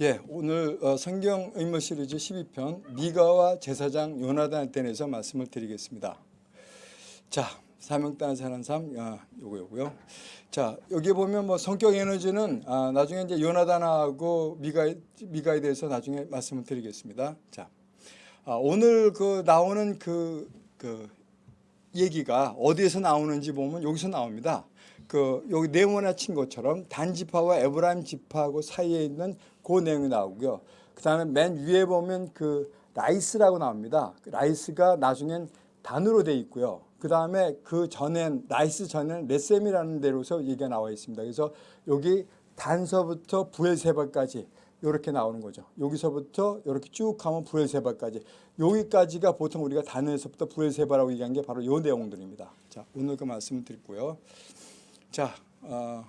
예, 오늘 어, 성경 의문 시리즈 12편 미가와 제사장 요나단에 대해서 말씀을 드리겠습니다. 자, 사명 따라 사는 삶, 아, 요거 요거요. 자, 여기 보면 뭐 성격 에너지는 아, 나중에 이제 요나단하고 미가 미가에 대해서 나중에 말씀을 드리겠습니다. 자, 아, 오늘 그 나오는 그, 그 얘기가 어디에서 나오는지 보면 여기서 나옵니다. 그 여기 네모나 친 것처럼 단 지파와 에브라임 지파하고 사이에 있는 그 내용이 나오고요. 그 다음에 맨 위에 보면 그 라이스라고 나옵니다. 그 라이스가 나중엔 단으로 돼 있고요. 그 다음에 그 전엔 라이스 전엔 레셈이라는 데로서 얘기가 나와 있습니다. 그래서 여기 단서부터 브엘세바까지 이렇게 나오는 거죠. 여기서부터 이렇게 쭉 가면 브엘세바까지 여기까지가 보통 우리가 단에서부터 브엘세바라고 얘기한 게 바로 이 내용들입니다. 자 오늘 그 말씀을 드리고요. 자, 어,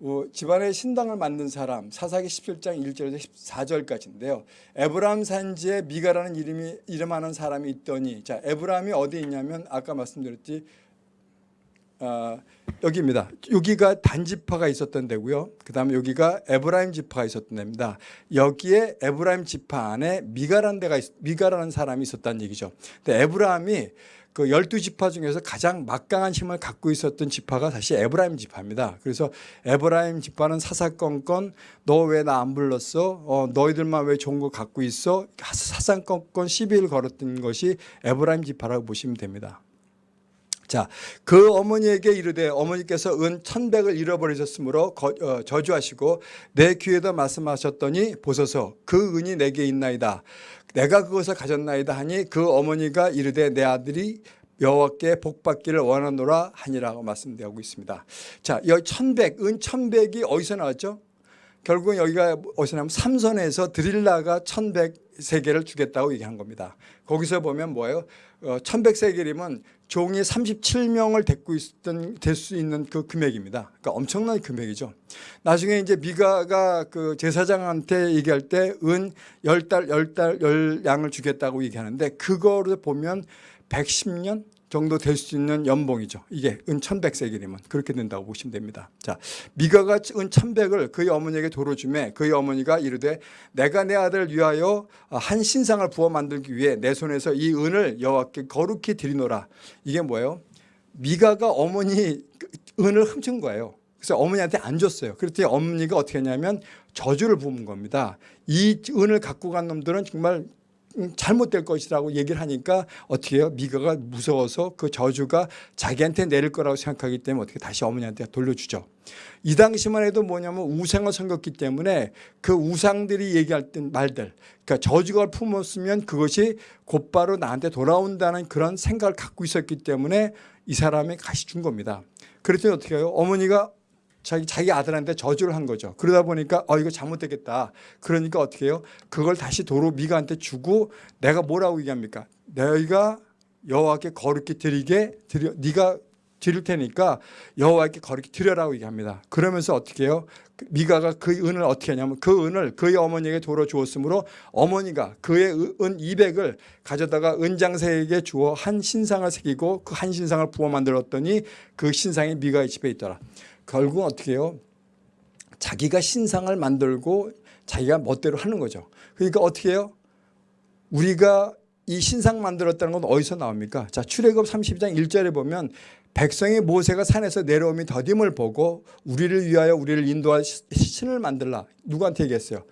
어, 집안에 신당을 만든 사람 사사기 17장 1절에서 14절까지인데요. 에브라임 산지에 미가라는 이름이 이름하는 사람이 있더니 자 에브라임이 어디 있냐면 아까 말씀드렸지 어, 여기입니다. 여기가 단지파가 있었던 데고요. 그 다음에 여기가 에브라임 지파가 있었던 데입니다. 여기에 에브라임 지파 안에 미가라는 데가 있, 미가라는 사람이 있었다는 얘기죠. 근데 에브라임이 그 열두 지파 중에서 가장 막강한 힘을 갖고 있었던 지파가 사실 에브라임 지파입니다. 그래서 에브라임 지파는 사사건건 너 왜 나 안 불렀어? 어, 너희들만 왜 좋은 거 갖고 있어? 사사건건 시비를 걸었던 것이 에브라임 지파라고 보시면 됩니다. 자, 그 어머니에게 이르되 어머니께서 은 천백을 잃어버리셨으므로 거, 어, 저주하시고 내 귀에다 말씀하셨더니 보소서 그 은이 내게 있나이다. 내가 그것을 가졌나이다 하니 그 어머니가 이르되 내 아들이 여호와께 복받기를 원하노라 하니라고 말씀되고 있습니다. 자, 여기 천백, 은 천백이 어디서 나왔죠? 결국은 여기가 어디서 나면 삼선에서 드릴라가 천백 세계를 주겠다고 얘기한 겁니다. 거기서 보면 뭐예요? 어, 천백 세계이면 종이 37명을 데리고 있던 될 수 있는 그 금액입니다. 그러니까 엄청난 금액이죠. 나중에 이제 미가가 그 제사장한테 얘기할 때 은 열달 열달 열 양을 주겠다고 얘기하는데 그거를 보면 110년 정도 될 수 있는 연봉이죠. 이게 은 1100세겔이면 그렇게 된다고 보시면 됩니다. 자, 미가가 은 1100을 그의 어머니에게 도로 주매 그의 어머니가 이르되 내가 내 아들을 위하여 한 신상을 부어 만들기 위해 내 손에서 이 은을 여호와께 거룩히 드리노라. 이게 뭐예요? 미가가 어머니 은을 훔친 거예요. 그래서 어머니한테 안 줬어요. 그랬더니 어머니가 어떻게 했냐면 저주를 부은 겁니다. 이 은을 갖고 간 놈들은 정말 잘못될 것이라고 얘기를 하니까 어떻게 해요? 미가가 무서워서 그 저주가 자기한테 내릴 거라고 생각하기 때문에 어떻게 다시 어머니한테 돌려주죠. 이 당시만 해도 뭐냐면 우상을 섬겼기 때문에 그 우상들이 얘기할 때 말들 그러니까 저주가 품었으면 그것이 곧바로 나한테 돌아온다는 그런 생각을 갖고 있었기 때문에 이 사람이 가시 준 겁니다. 그랬더니 어떻게 해요? 어머니가 자기, 자기 아들한테 저주를 한 거죠. 그러다 보니까 어 이거 잘못되겠다. 그러니까 어떻게 해요? 그걸 다시 도로 미가한테 주고 내가 뭐라고 얘기합니까? 너희가 여호와께 거룩히 드리게 드려 네가 드릴 테니까 여호와께 거룩히 드려라고 얘기합니다. 그러면서 어떻게 해요? 미가가 그 은을 어떻게 하냐면 그 은을 그의 어머니에게 도로 주었으므로 어머니가 그의 은 200을 가져다가 은장세에게 주어 한 신상을 새기고 그 한 신상을 부어 만들었더니 그 신상이 미가의 집에 있더라. 결국 어떻게 해요? 자기가 신상을 만들고 자기가 멋대로 하는 거죠. 그러니까 어떻게 해요? 우리가 이 신상 만들었다는 건 어디서 나옵니까? 자, 출애굽 32장 1절에 보면 백성이 모세가 산에서 내려오미 더딤을 보고 우리를 위하여 우리를 인도할 신을 만들라. 누구한테 얘기했어요?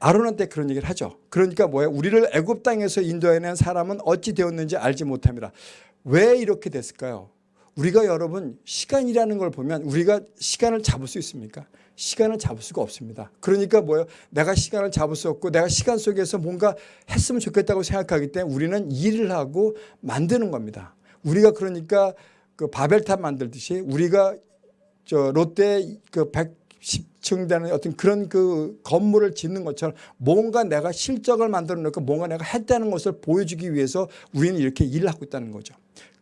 아론한테 그런 얘기를 하죠. 그러니까 뭐예요? 우리를 애굽 땅에서 인도해낸 사람은 어찌 되었는지 알지 못합니다. 왜 이렇게 됐을까요? 우리가 여러분 시간이라는 걸 보면 우리가 시간을 잡을 수 있습니까? 시간을 잡을 수가 없습니다. 그러니까 뭐예요? 내가 시간을 잡을 수 없고 내가 시간 속에서 뭔가 했으면 좋겠다고 생각하기 때문에 우리는 일을 하고 만드는 겁니다. 우리가 그러니까 그 바벨탑 만들듯이 우리가 저 롯데 그 110층 되는 어떤 그런 그 건물을 짓는 것처럼 뭔가 내가 실적을 만들어 놓고 뭔가 내가 했다는 것을 보여주기 위해서 우리는 이렇게 일을 하고 있다는 거죠.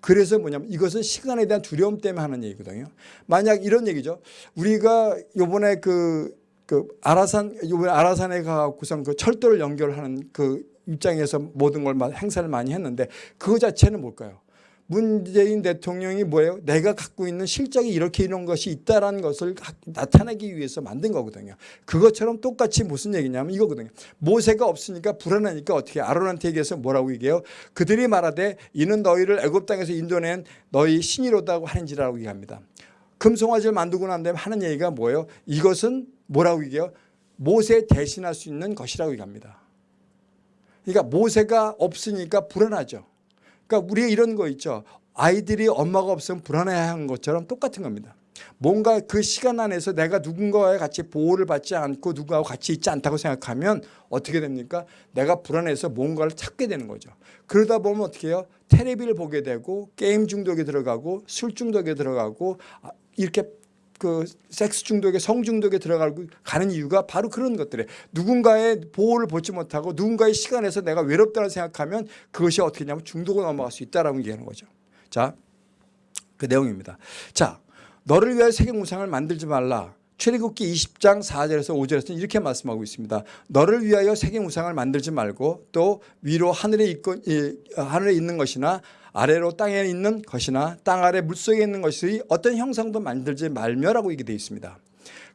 그래서 뭐냐면 이것은 시간에 대한 두려움 때문에 하는 얘기거든요. 만약 이런 얘기죠. 우리가 요번에 그, 그 아라산, 요번에 아라산에 가고선 그 철도를 연결하는 그 입장에서 모든 걸 행사를 많이 했는데 그거 자체는 뭘까요? 문재인 대통령이 뭐예요? 내가 갖고 있는 실적이 이렇게 이런 것이 있다라는 것을 가- 나타내기 위해서 만든 거거든요. 그것처럼 똑같이 무슨 얘기냐면 이거거든요. 모세가 없으니까 불안하니까 어떻게 아론한테 얘기해서 뭐라고 얘기해요? 그들이 말하되 이는 너희를 애굽 땅에서 인도낸 너희 신이로다고 하는지라고 얘기합니다. 금송아지를 만들고 난 다음에 하는 얘기가 뭐예요? 이것은 뭐라고 얘기해요? 모세 대신할 수 있는 것이라고 얘기합니다. 그러니까 모세가 없으니까 불안하죠. 그러니까 우리가 이런 거 있죠. 아이들이 엄마가 없으면 불안해하는 것처럼 똑같은 겁니다. 뭔가 그 시간 안에서 내가 누군가와 같이 보호를 받지 않고 누구하고 같이 있지 않다고 생각하면 어떻게 됩니까? 내가 불안해서 뭔가를 찾게 되는 거죠. 그러다 보면 어떻게 해요? 테레비를 보게 되고 게임 중독에 들어가고 술 중독에 들어가고 아, 이렇게 그 섹스 중독에 성 중독에 들어가고 가는 이유가 바로 그런 것들에 누군가의 보호를 받지 못하고 누군가의 시간에서 내가 외롭다고 생각하면 그것이 어떻게 되냐면 중독으로 넘어갈 수 있다라고 얘기하는 거죠. 자, 그 내용입니다. 자, 너를 위하여 세계 우상을 만들지 말라. 출애굽기 20장 4절에서 5절에서 이렇게 말씀하고 있습니다. 너를 위하여 세계 우상을 만들지 말고 또 위로 하늘에 이, 하늘에 있는 것이나 아래로 땅에 있는 것이나 땅 아래 물속에 있는 것이 어떤 형상도 만들지 말며라고 얘기 되어 있습니다.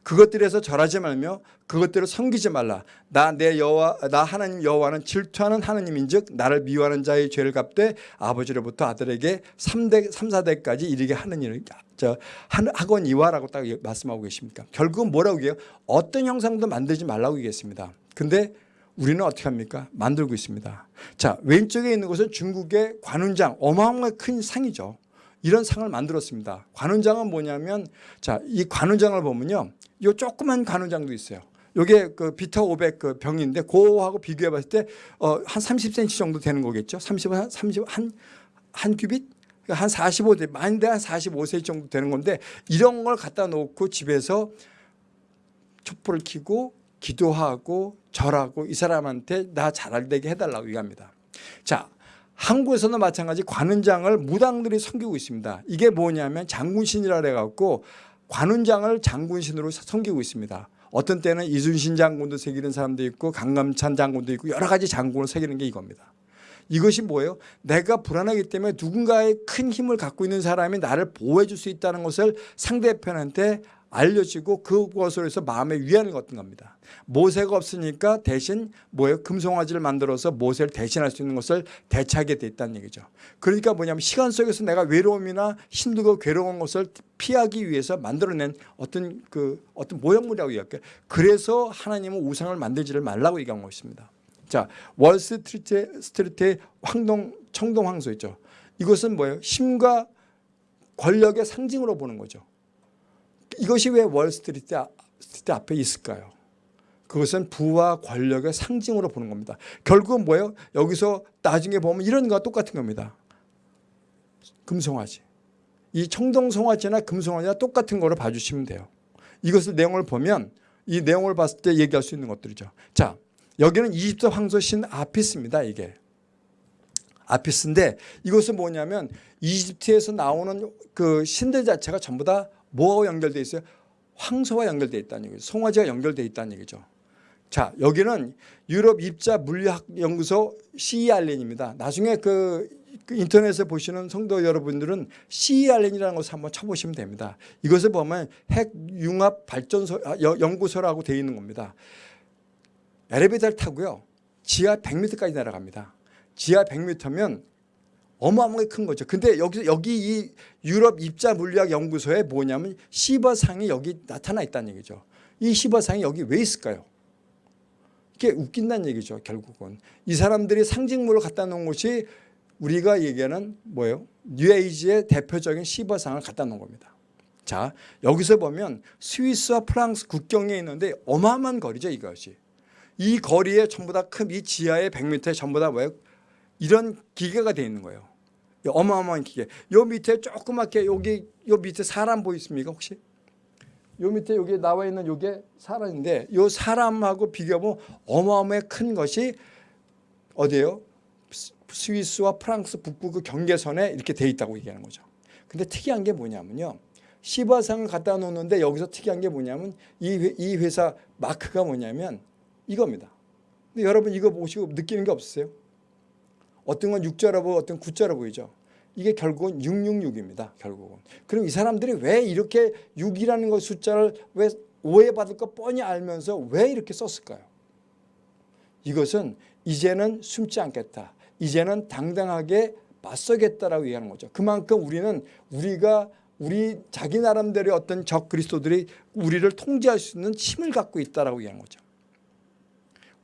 그것들에서 절하지 말며 그것들을 섬기지 말라. 나 내 여호와 나 하나님 여호와는 질투하는 하나님인즉 나를 미워하는 자의 죄를 갚되 아버지로부터 아들에게 3대 3, 4대까지 이르게 하는 일을 저 하거니와라고 딱 말씀하고 계십니까? 결국은 뭐라고 해요? 어떤 형상도 만들지 말라고 얘기했습니다. 근데 우리는 어떻게 합니까? 만들고 있습니다. 자, 왼쪽에 있는 것은 중국의 관훈장, 어마어마하게 큰 상이죠. 이런 상을 만들었습니다. 관훈장은 뭐냐면 자, 이 관훈장을 보면요. 요 조그만 관훈장도 있어요. 요게 그 비타 500 그 병인데 그거하고 비교해 봤을 때 어, 한 30cm 정도 되는 거겠죠. 30, 한 30, 한, 한 큐빗? 그러니까 한 45대, 많은데 한 45cm 정도 되는 건데 이런 걸 갖다 놓고 집에서 촛불을 켜고 기도하고 절하고 이 사람한테 나 잘되게 해달라고 얘기합니다. 자, 한국에서는 마찬가지 관훈장을 무당들이 섬기고 있습니다. 이게 뭐냐면 장군신이라 해갖고 관훈장을 장군신으로 섬기고 있습니다. 어떤 때는 이순신 장군도 새기는 사람도 있고 강감찬 장군도 있고 여러 가지 장군을 새기는 게 이겁니다. 이것이 뭐예요? 내가 불안하기 때문에 누군가의 큰 힘을 갖고 있는 사람이 나를 보호해 줄 수 있다는 것을 상대편한테 알려지고 그것으로 해서 마음의 위안을 얻는 겁니다. 모세가 없으니까 대신 뭐예요? 금송아지를 만들어서 모세를 대신할 수 있는 것을 대체하게 돼 있다는 얘기죠. 그러니까 뭐냐면 시간 속에서 내가 외로움이나 힘들고 괴로운 것을 피하기 위해서 만들어낸 어떤 그 어떤 모형물이라고 얘기할게요. 그래서 하나님은 우상을 만들지를 말라고 얘기한 것입니다. 자, 월스트리트 스트리트의 황동 청동 황소 있죠. 이것은 뭐예요? 힘과 권력의 상징으로 보는 거죠. 이것이 왜 월스트리트 스트리트 앞에 있을까요? 그것은 부와 권력의 상징으로 보는 겁니다. 결국은 뭐예요? 여기서 나중에 보면 이런 거와 똑같은 겁니다. 금송아지. 이 청동송아지나 금송아지나 똑같은 거로 봐주시면 돼요. 이것을 내용을 보면 이 내용을 봤을 때 얘기할 수 있는 것들이죠. 자, 여기는 이집트 황소신 아피스입니다. 이게. 아피스인데 이것은 뭐냐면 이집트에서 나오는 그 신들 자체가 전부 다 뭐하고 연결되어 있어요? 황소와 연결되어 있다는 얘기죠. 송아지가 연결되어 있다는 얘기죠. 자, 여기는 유럽 입자 물리학 연구소 CERN입니다. 나중에 그, 그 인터넷에 보시는 성도 여러분들은 CERN이라는 것을 한번 쳐보시면 됩니다. 이것을 보면 핵 융합 발전소 아, 여- 연구소라고 되어 있는 겁니다. 엘리베이터를 타고요. 지하 100m까지 내려갑니다. 지하 100m면 어마어마하게 큰 거죠. 근데 여기 여기 이 유럽 입자 물리학 연구소에 뭐냐면 시버상이 여기 나타나 있다는 얘기죠. 이 시버상이 여기 왜 있을까요? 이게 웃긴다는 얘기죠. 결국은 이 사람들이 상징물을 갖다 놓은 것이 우리가 얘기하는 뭐예요? 뉴에이지의 대표적인 시버상을 갖다 놓은 겁니다. 자 여기서 보면 스위스와 프랑스 국경에 있는데 어마어마한 거리죠 이것이. 이 거리에 전부 다 큰 이 지하의 100m에 전부 다 뭐예요? 이런 기계가 되어 있는 거예요. 이 어마어마한 기계. 요 밑에 조그맣게 여기 요 밑에 사람 보이십니까 혹시? 요 밑에 여기 나와 있는 요게 사람인데 요 사람하고 비교하면 어마어마하게 큰 것이 어디예요? 스- 스위스와 프랑스 북부 그 경계선에 이렇게 돼 있다고 얘기하는 거죠. 근데 특이한 게 뭐냐면요. 시바상을 갖다 놓는데 여기서 특이한 게 뭐냐면 이, 회, 이 회사 마크가 뭐냐면 이겁니다. 근데 여러분 이거 보시고 느끼는 게 없으세요? 어떤 건 육자로 보고 어떤 건 구자로 보이죠. 이게 결국은 666입니다. 결국은. 그럼 이 사람들이 왜 이렇게 6이라는 것 숫자를 왜 오해받을 거 뻔히 알면서 왜 이렇게 썼을까요? 이것은 이제는 숨지 않겠다. 이제는 당당하게 맞서겠다라고 얘기하는 거죠. 그만큼 우리는 우리가 우리 자기 나름대로의 어떤 적 그리스도들이 우리를 통제할 수 있는 힘을 갖고 있다라고 얘기하는 거죠.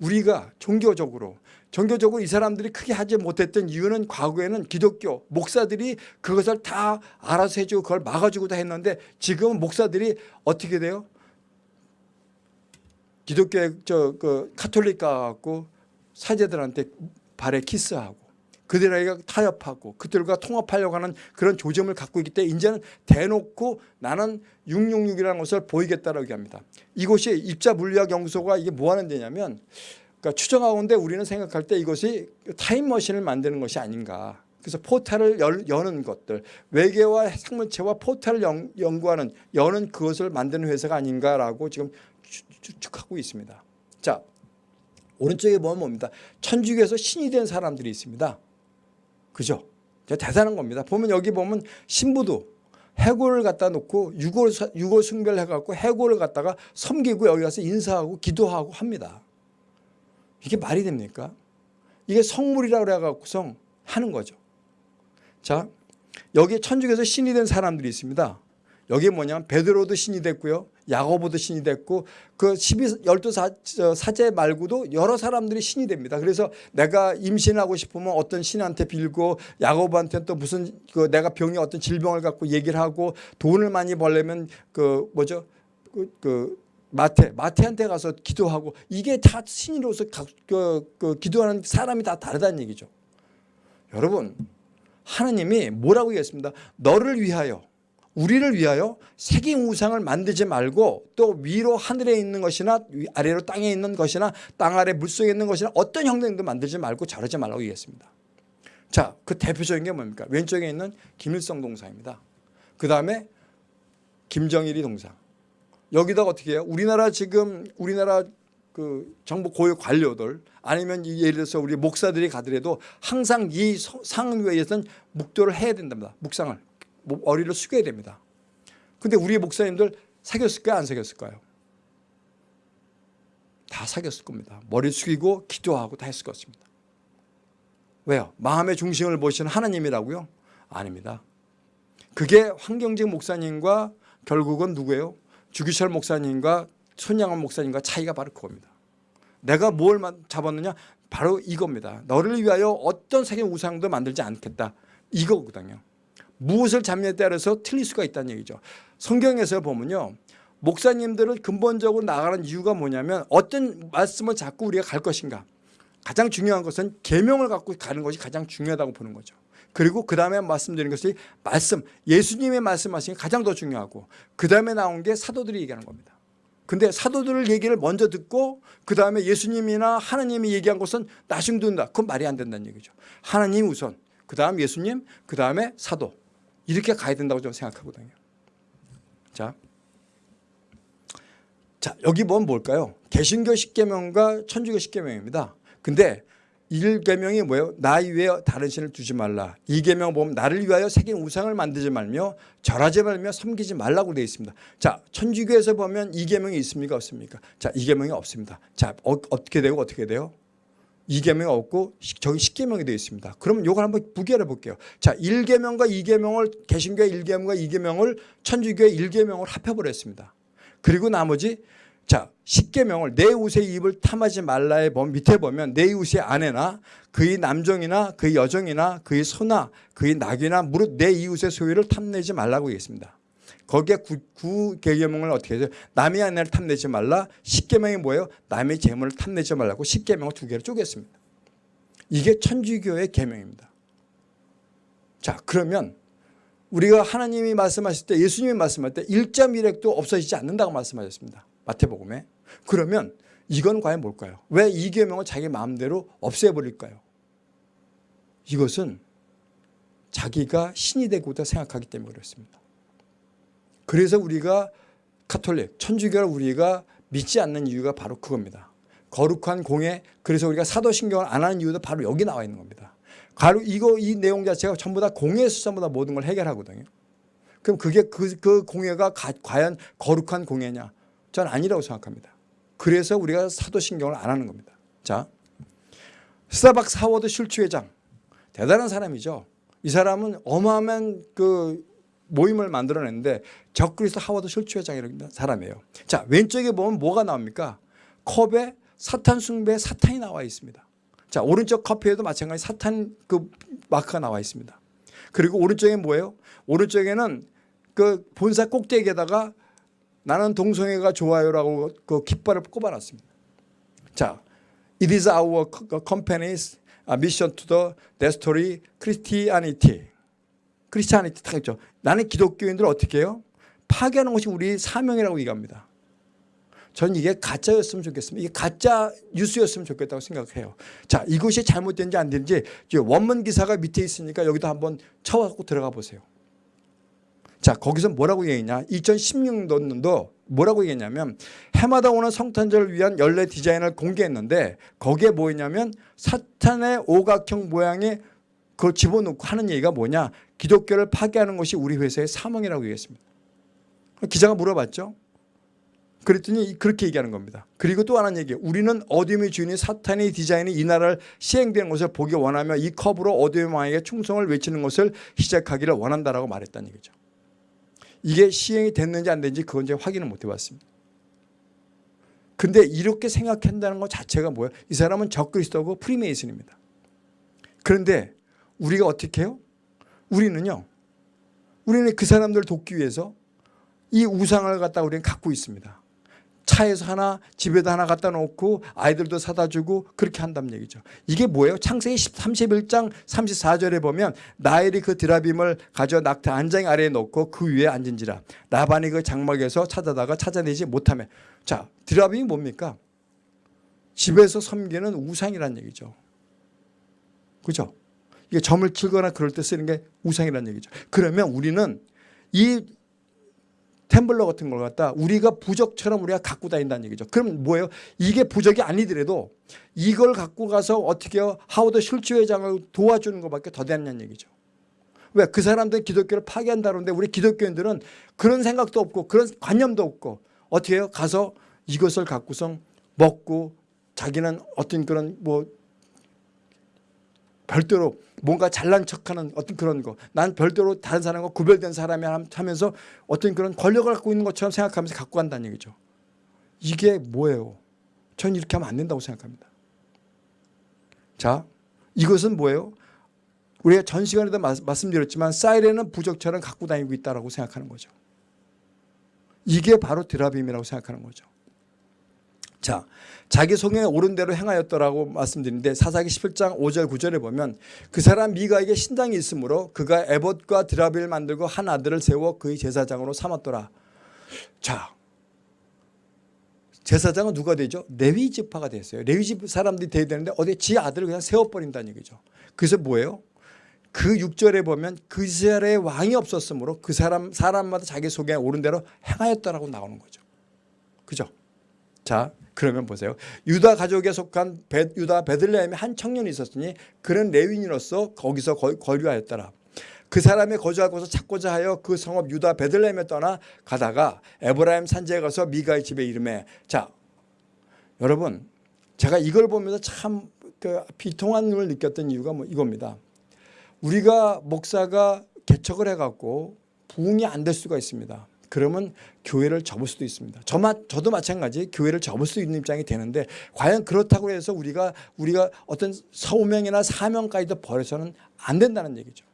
우리가 종교적으로 종교적으로 이 사람들이 크게 하지 못했던 이유는 과거에는 기독교 목사들이 그것을 다 알아서 해주고 그걸 막아주고 다 했는데 지금은 목사들이 어떻게 돼요? 기독교의 저그 카톨릭 가갖고 사제들한테 발에 키스하고 그들에게 타협하고 그들과 통합하려고 하는 그런 조짐을 갖고 있기 때문에 이제는 대놓고 나는 666이라는 것을 보이겠다라고 얘기합니다. 이곳이 입자 물리학 연구소가 이게 뭐 하는 데냐면 그러니까 추정하건대 우리는 생각할 때 이것이 타임머신을 만드는 것이 아닌가. 그래서 포탈을 열, 여는 것들 외계와 생물체와 포탈을 연, 연구하는 여는 그것을 만드는 회사가 아닌가라고 지금 추측하고 있습니다. 자 오른쪽에 보면 뭡니다. 천주교에서 신이 된 사람들이 있습니다. 그죠? 대단한 겁니다. 보면 여기 보면 신부도 해골을 갖다 놓고 유골, 유골 숭배를 해갖고 해골을 갖다가 섬기고 여기 가서 인사하고 기도하고 합니다. 이게 말이 됩니까? 이게 성물이라고 그래갖고서 하는 거죠. 자, 여기 천주교에서 신이 된 사람들이 있습니다. 여기 뭐냐면 베드로도 신이 됐고요. 야고보도 신이 됐고 그 12, 12 사제 말고도 여러 사람들이 신이 됩니다. 그래서 내가 임신하고 싶으면 어떤 신한테 빌고 야고보한테 또 무슨 그 내가 병이 어떤 질병을 갖고 얘기를 하고 돈을 많이 벌려면 그 뭐죠? 그, 그 마태, 마태한테 가서 기도하고 이게 다 신으로서 그, 그 기도하는 사람이 다 다르다는 얘기죠. 여러분 하나님이 뭐라고 얘기했습니다. 너를 위하여 우리를 위하여 색인 우상을 만들지 말고 또 위로 하늘에 있는 것이나 아래로 땅에 있는 것이나 땅 아래 물속에 있는 것이나 어떤 형상도 만들지 말고 자르지 말라고 얘기했습니다. 자, 그 대표적인 게 뭡니까? 왼쪽에 있는 김일성 동상입니다. 그 다음에 김정일이 동상. 여기다가 어떻게 해요? 우리나라 지금 우리나라 그 정부 고위 관료들 아니면 예를 들어서 우리 목사들이 가더라도 항상 이 상위에서는 묵도를 해야 된답니다. 묵상을. 머리를 숙여야 됩니다. 근데 우리 목사님들 사귀었을까요? 안 사귀었을까요? 다 사귀었을 겁니다. 머리 숙이고 기도하고 다 했을 것입니다. 왜요? 마음의 중심을 보시는 하나님이라고요? 아닙니다. 그게 황경직 목사님과 결국은 누구예요? 주기철 목사님과 손양원 목사님과 차이가 바로 그겁니다. 내가 뭘 잡았느냐? 바로 이겁니다. 너를 위하여 어떤 세계 우상도 만들지 않겠다. 이거거든요. 무엇을 잡냐에 따라서 틀릴 수가 있다는 얘기죠. 성경에서 보면요. 목사님들을 근본적으로 나가는 이유가 뭐냐면 어떤 말씀을 잡고 우리가 갈 것인가. 가장 중요한 것은 계명을 갖고 가는 것이 가장 중요하다고 보는 거죠. 그리고 그 다음에 말씀드린 것이 말씀, 예수님의 말씀하신 게 가장 더 중요하고 그 다음에 나온 게 사도들이 얘기하는 겁니다. 근데 사도들 얘기를 먼저 듣고 그 다음에 예수님이나 하나님이 얘기한 것은 나중 듣는다. 그건 말이 안 된다는 얘기죠. 하나님 우선, 그 다음 예수님, 그 다음에 사도. 이렇게 가야 된다고 저는 생각하거든요. 자, 자 여기 보면 뭘까요? 개신교 10계명과 천주교 10계명입니다. 근데 1계명이 뭐예요? 나 이외에 다른 신을 두지 말라. 2계명 보면 나를 위하여 새긴 우상을 만들지 말며 절하지 말며 섬기지 말라고 되어 있습니다. 자, 천주교에서 보면 2계명이 있습니까? 없습니까? 자, 2계명이 없습니다. 자, 어, 떻게 되고 어떻게 돼요? 2계명이 없고 저기 10계명이 되어 있습니다. 그럼 이걸 한번 부결해 볼게요. 자, 1계명과 2계명을 개신교의 1계명과 2계명을 천주교의 1계명을 합해 버렸습니다. 그리고 나머지 자 10계명을 내 우세의 입을 탐하지 말라의 밑에 보면 내 우세의 아내나 그의 남종이나 그의 여종이나 그의 소나 그의 낙이나 무릇 내 이웃의 소유를 탐내지 말라고 얘기했습니다. 거기에 구, 구 계명을 어떻게 해요? 남의 아내를 탐내지 말라. 10계명이 뭐예요? 남의 재물을 탐내지 말라고 10계명을 두 개로 쪼갰습니다. 이게 천주교의 계명입니다. 자 그러면 우리가 하나님이 말씀하실 때 예수님이 말씀할 때 1.1핵도 없어지지 않는다고 말씀하셨습니다. 마태복음에. 그러면 이건 과연 뭘까요? 왜 이 계명을 자기 마음대로 없애버릴까요? 이것은 자기가 신이 되고자 생각하기 때문에 그렇습니다. 그래서 우리가 카톨릭, 천주교를 우리가 믿지 않는 이유가 바로 그겁니다. 거룩한 공예, 그래서 우리가 사도신경을 안 하는 이유도 바로 여기 나와 있는 겁니다. 가로 이거 이 내용 자체가 전부 다 공예에서 전부 다 모든 걸 해결하거든요. 그럼 그게 그, 그 공예가 가, 과연 거룩한 공예냐? 전 아니라고 생각합니다. 그래서 우리가 사도신경을 안 하는 겁니다. 자, 스타벅스 하워드 슐츠 회장 대단한 사람이죠. 이 사람은 어마어마한 그 모임을 만들어냈는데 적그리스도 하워드 슐츠 회장이라는 사람이에요. 자 왼쪽에 보면 뭐가 나옵니까? 컵에 사탄 숭배 사탄이 나와 있습니다. 자 오른쪽 커피에도 마찬가지 사탄 그 마크가 나와 있습니다. 그리고 오른쪽에 뭐예요? 오른쪽에는 그 본사 꼭대기에다가 나는 동성애가 좋아요라고 그 깃발을 꼽아놨습니다. 자, it is our company's mission to the destroy Christianity. 크리스티아니티 딱 있죠. 나는 기독교인들을 어떻게 해요? 파괴하는 것이 우리 사명이라고 얘기합니다. 전 이게 가짜였으면 좋겠습니다. 이게 가짜 뉴스였으면 좋겠다고 생각해요. 자, 이것이 잘못된지 안 되는지 원문 기사가 밑에 있으니까 여기도 한번 쳐갖고 들어가 보세요. 자, 거기서 뭐라고 얘기했냐? 2016년도 뭐라고 얘기했냐면 해마다 오는 성탄절을 위한 연례 디자인을 공개했는데 거기에 뭐였냐면 사탄의 오각형 모양의 그걸 집어넣고 하는 얘기가 뭐냐? 기독교를 파괴하는 것이 우리 회사의 사명이라고 얘기했습니다. 기자가 물어봤죠. 그랬더니 그렇게 얘기하는 겁니다. 그리고 또 하나는 얘기 우리는 어둠의 주인이 사탄의 디자인이 이 나라를 시행되는 것을 보기 원하며 이 컵으로 어둠의 왕에게 충성을 외치는 것을 시작하기를 원한다라고 말했다는 얘기죠. 이게 시행이 됐는지 안 됐는지 그건 이제 확인을 못 해봤습니다. 근데 이렇게 생각한다는 것 자체가 뭐예요? 이 사람은 적그리스도고 프리메이슨입니다. 그런데 우리가 어떻게 해요? 우리는요. 우리는 그 사람들을 돕기 위해서 이 우상을 갖다 우리는 갖고 있습니다. 차에서 하나 집에도 하나 갖다 놓고 아이들도 사다 주고 그렇게 한다는 얘기죠. 이게 뭐예요? 창세기 31장 34절에 보면 나엘이 그 드라빔을 가져 낙타 안장 아래에 놓고 그 위에 앉은지라 나반이 그 장막에서 찾아다가 찾아내지 못하며 자 드라빔이 뭡니까? 집에서 섬기는 우상이란 얘기죠. 그죠? 이게 점을 치거나 그럴 때 쓰는 게 우상이라는 얘기죠. 그러면 우리는 이 템블러 같은 걸 갖다 우리가 부적처럼 우리가 갖고 다닌다는 얘기죠. 그럼 뭐예요? 이게 부적이 아니더라도 이걸 갖고 가서 어떻게? 하워드 실치 회장을 도와주는 것밖에 더 되는 얘기죠. 왜? 그 사람들은 기독교를 파괴한다는데 우리 기독교인들은 그런 생각도 없고 그런 관념도 없고 어떻게 해요? 가서 이것을 갖고서 먹고 자기는 어떤 그런 뭐 별도로 뭔가 잘난 척하는 어떤 그런 거. 난 별도로 다른 사람과 구별된 사람이 하면서 어떤 그런 권력을 갖고 있는 것처럼 생각하면서 갖고 간다는 얘기죠. 이게 뭐예요? 전 이렇게 하면 안 된다고 생각합니다. 자, 이것은 뭐예요? 우리가 전 시간에도 말씀드렸지만 사이렌은 부적처럼 갖고 다니고 있다고 생각하는 거죠. 이게 바로 드라빔이라고 생각하는 거죠. 자, 자기 성에 옳은 대로 행하였더라고 말씀드리는데 사사기 11장 5절 9절에 보면 그 사람 미가에게 신당이 있으므로 그가 에봇과 드라비를 만들고 한 아들을 세워 그의 제사장으로 삼았더라. 자, 제사장은 누가 되죠? 레위 지파가 됐어요. 레위 집 사람들이 돼야 되는데 어디 지 아들을 그냥 세워버린다는 얘기죠. 그래서 뭐예요? 그 6절에 보면 그 이스라엘의 왕이 없었으므로 그 사람 사람마다 자기 속에 옳은 대로 행하였다라고 나오는 거죠. 그죠? 자, 그러면 보세요. 유다 가족에 속한 베, 유다 베들레헴에 한 청년이 있었으니 그는 레윈이로서 거기서 거류하였더라. 그 사람이 거주할 곳을 찾고자 하여 그 성읍 유다 베들레헴에 떠나 가다가 에브라임 산지에 가서 미가의 집에 이름에 자 여러분 제가 이걸 보면서 참 그 비통한 을 느꼈던 이유가 뭐 이겁니다. 우리가 목사가 개척을 해갖고 부흥이 안 될 수가 있습니다. 그러면 교회를 접을 수도 있습니다. 저마, 저도 마찬가지 교회를 접을 수 있는 입장이 되는데 과연 그렇다고 해서 우리가 우리가 어떤 서명이나 사명까지도 버려서는 안 된다는 얘기죠.